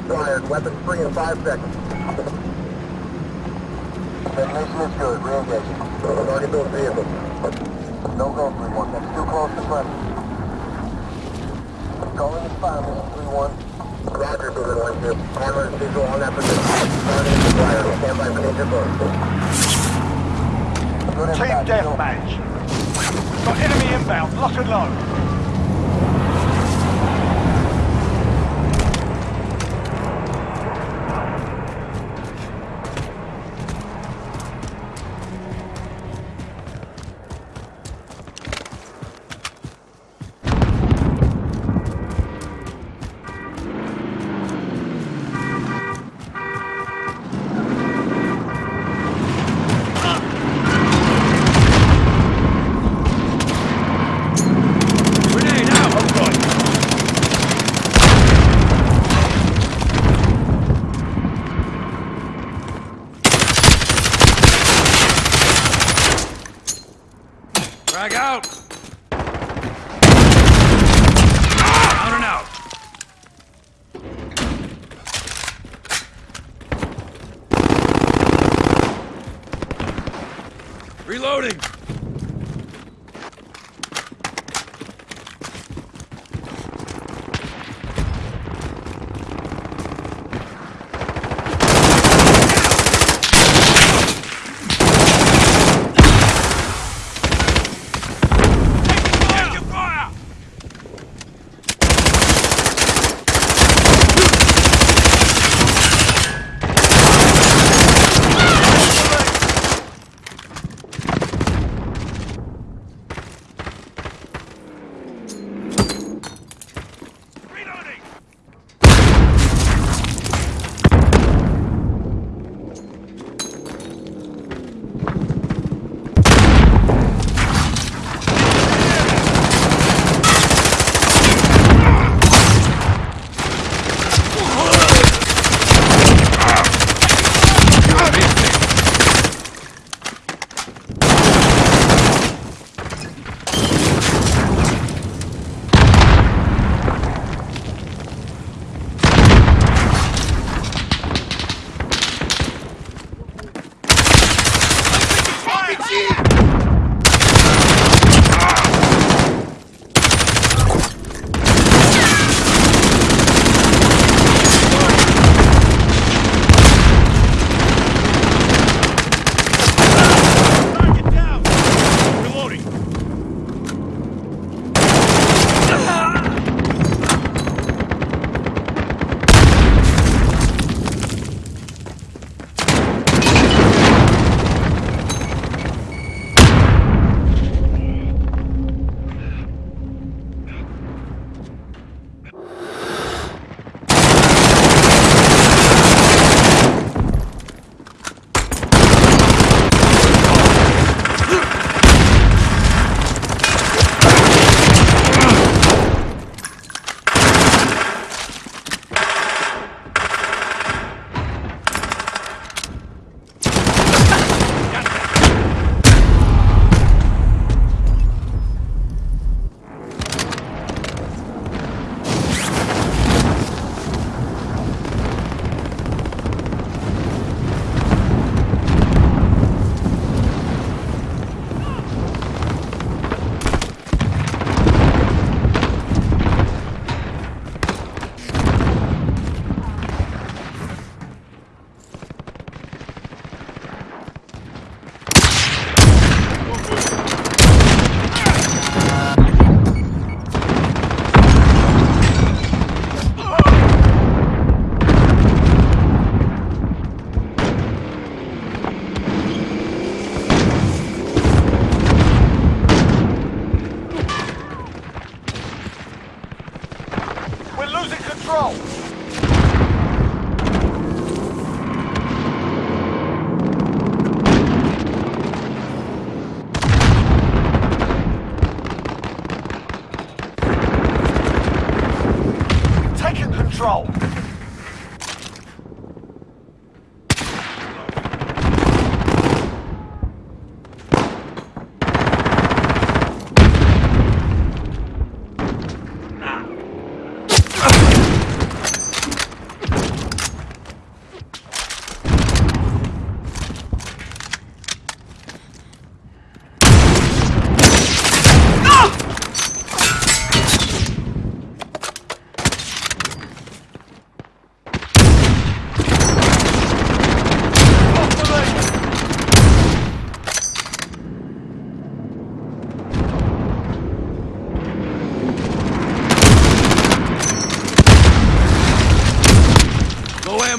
acquired. Weapons free in five seconds. Detonation is good. Re-engaging. Target those vehicles. No go, 3-1. That's too close to press. Calling the mission 3-1. Roger, Boomer 1-2. Hammer is visual on that position. Target is acquired. Stand by for danger close. Team deathmatch. Got enemy inbound. Lock and load. Reloading!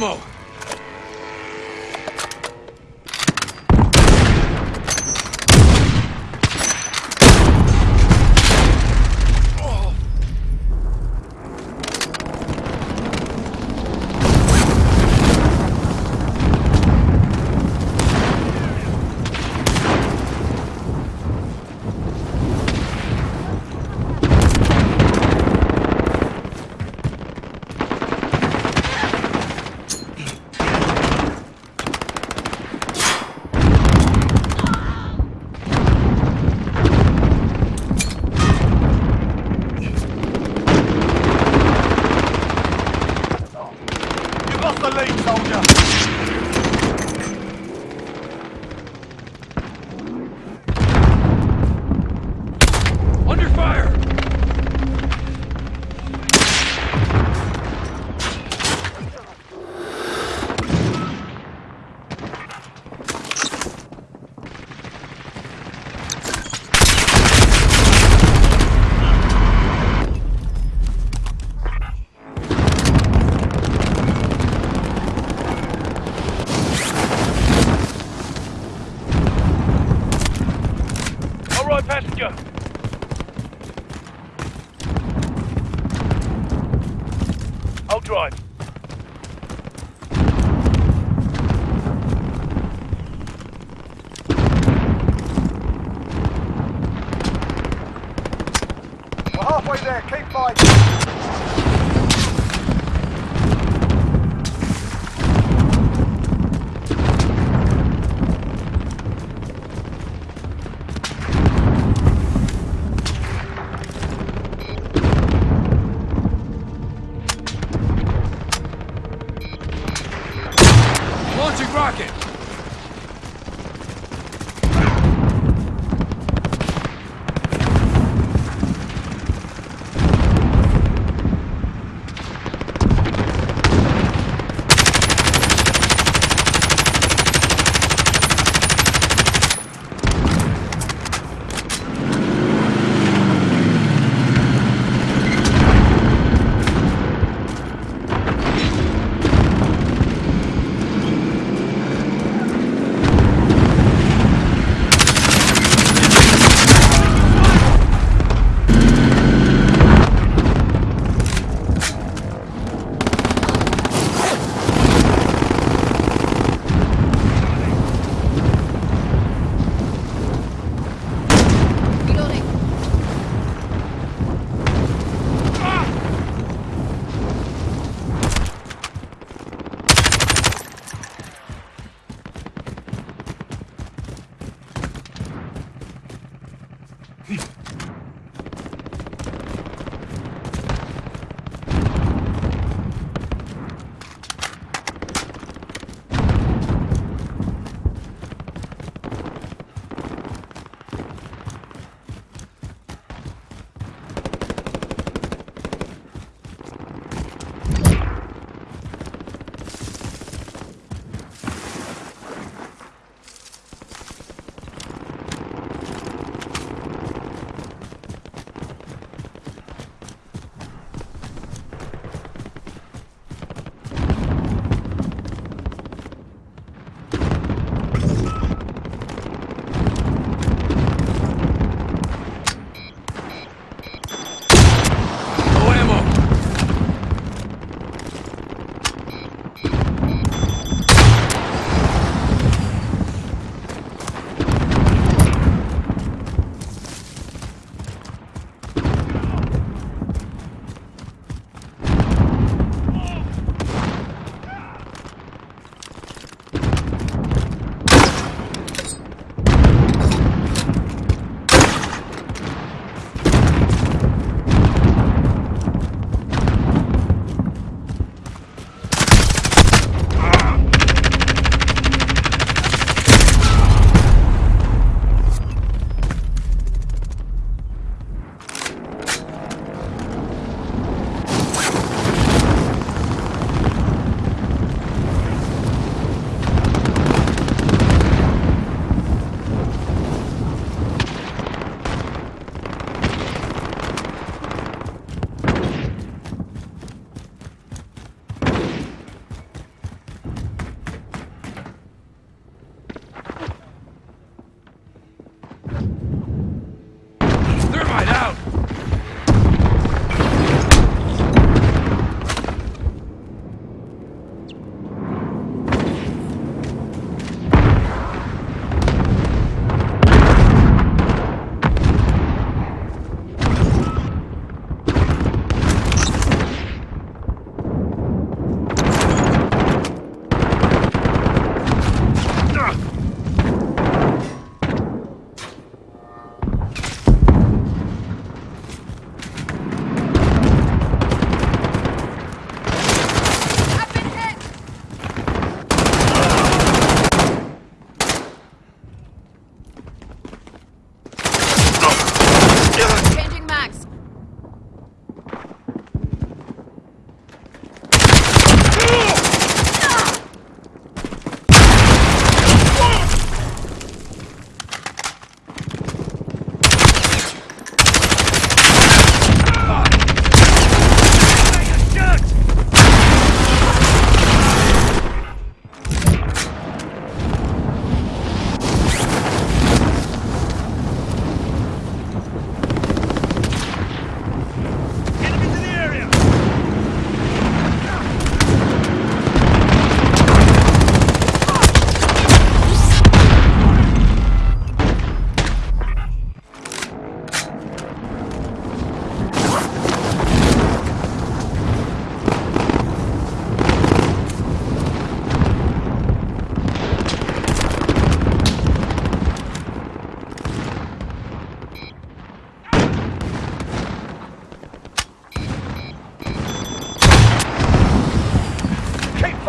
Ammo.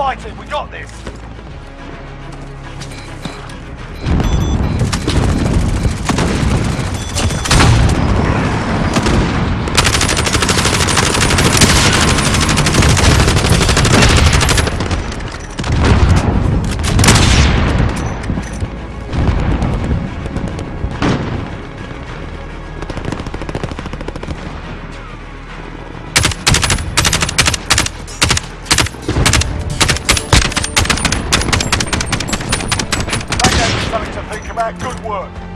Fighting. We got this. That. Good work.